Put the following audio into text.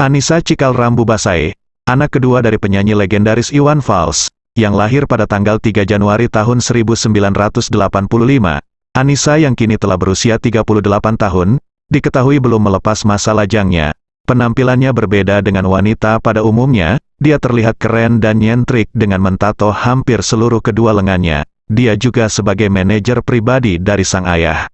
Anissa Cikal Rambu Basae, anak kedua dari penyanyi legendaris Iwan Fals, yang lahir pada tanggal 3 Januari tahun 1985. Anissa yang kini telah berusia 38 tahun, diketahui belum melepas masa lajangnya. Penampilannya berbeda dengan wanita pada umumnya, dia terlihat keren dan nyentrik dengan mentato hampir seluruh kedua lengannya. Dia juga sebagai manajer pribadi dari sang ayah.